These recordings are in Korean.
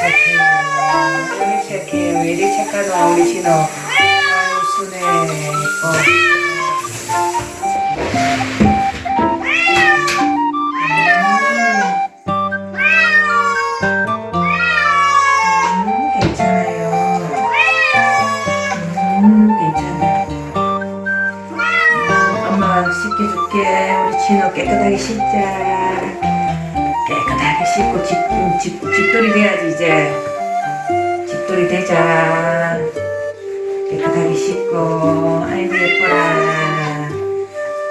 착해. 아이고 착해. 왜 이리 착하노 우리 진호. 아이고 순해. 예뻐. 씻겨줄게. 우리 진호 깨끗하게 씻자. 깨끗하게 씻고 집, 음, 집, 집돌이 돼야지 이제. 집돌이 되자. 깨끗하게 씻고. 아이고 예뻐라.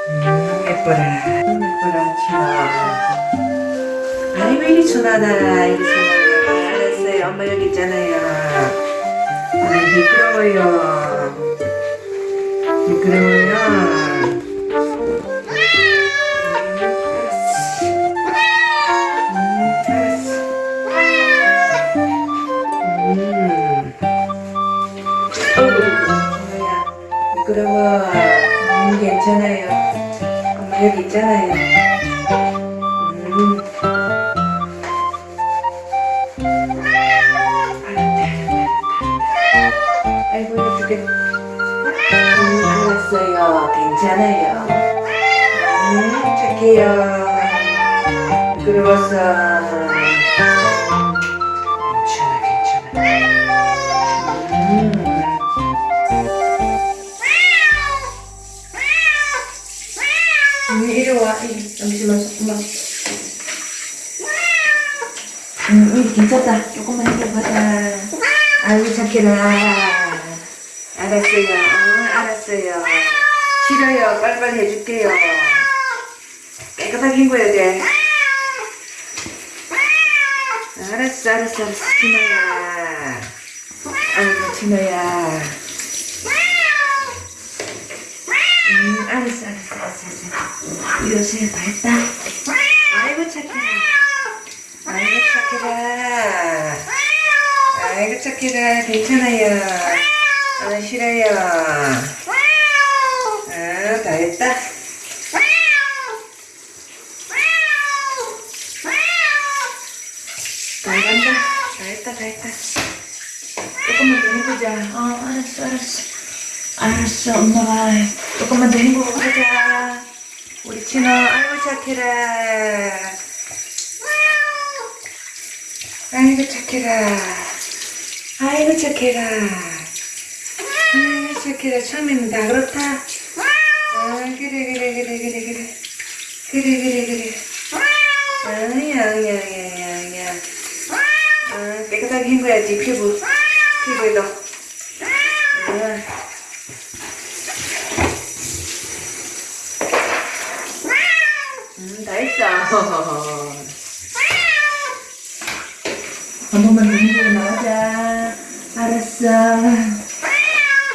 음, 예뻐라. 음, 예뻐라 진호. 아이 왜 이리 순하다 이리 순하다 알았어요 엄마 여기 있잖아요 아 미끄러워요 미끄러워요 미끄러워 음, 괜찮아요. 엄마 여기 있잖아요. 음. 음 괜찮아요. 음 착해요. 미끄러워서 음, 이리 와. 이리 잠시만 조금만. 음, 음 괜찮다. 조금만 해봐봐 아이고 착해라. 알았어요. 어, 알았어요. 싫어요. 빨리빨리 해줄게요. 깨끗하게 헹궈야 돼. 알았어 알았어 알았어. 진호야. 아이고 진호야 음 알았어 알았어 알았어 알았어 이러세요 다 했다. 아이고 착해라. 아이고 착해라. 아이고 착해라. 괜찮아요. 아 싫어요. 아다 했다. 다 했다 다 했다. 조금만 더 해보자. 어 알았어 알았어 알았어 엄마가. 조금만 더 가자. 우리 친호 아이고 착해라 아이고 착해라 아이고 착해라 아이고 착해라 처음에는 다. 그렇다? 아 그래 그래 그래 그래 그래. 그래 그래 그래. 아야야야야야. 아 깨끗하게 헹궈야지 피부 피부에도 아. 음, 다 했어. 한 번만 더 헹구고 나가자. 알았어.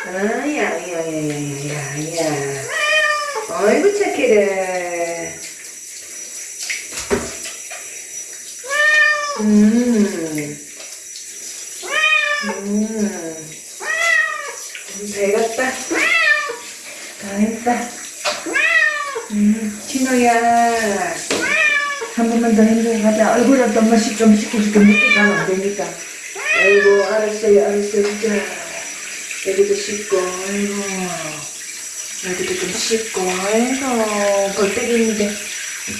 아야, 야, 야, 야, 야, 야. 어이구, 착해라. 음. 음. 다 해갔다. 다 했다. 음, 진호야. 한 번만 더 가자. 얼굴은 씻, 좀 씻겨줄게. 늦게 가면 안 되니까. 아이고, 알았어요, 알았어요, 진짜. 여기도 씻고, 아이고. 여기도 좀 씻고, 아이고. 있는데,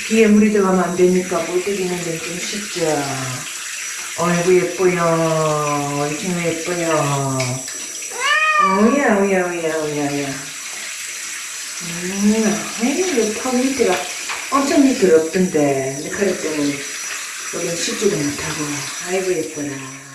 귀에 물이 들어가면 안 되니까, 있는데 좀 씻자. 아이고, 예뻐요. 친구 예뻐요. 오야, 오야, 오야, 오야, 오야. 음, 아이고, 턱 밑에가 엄청 미끄럽던데, 미끄럽 때문에 여긴 씻지도 못하고, 아이고, 예뻐라.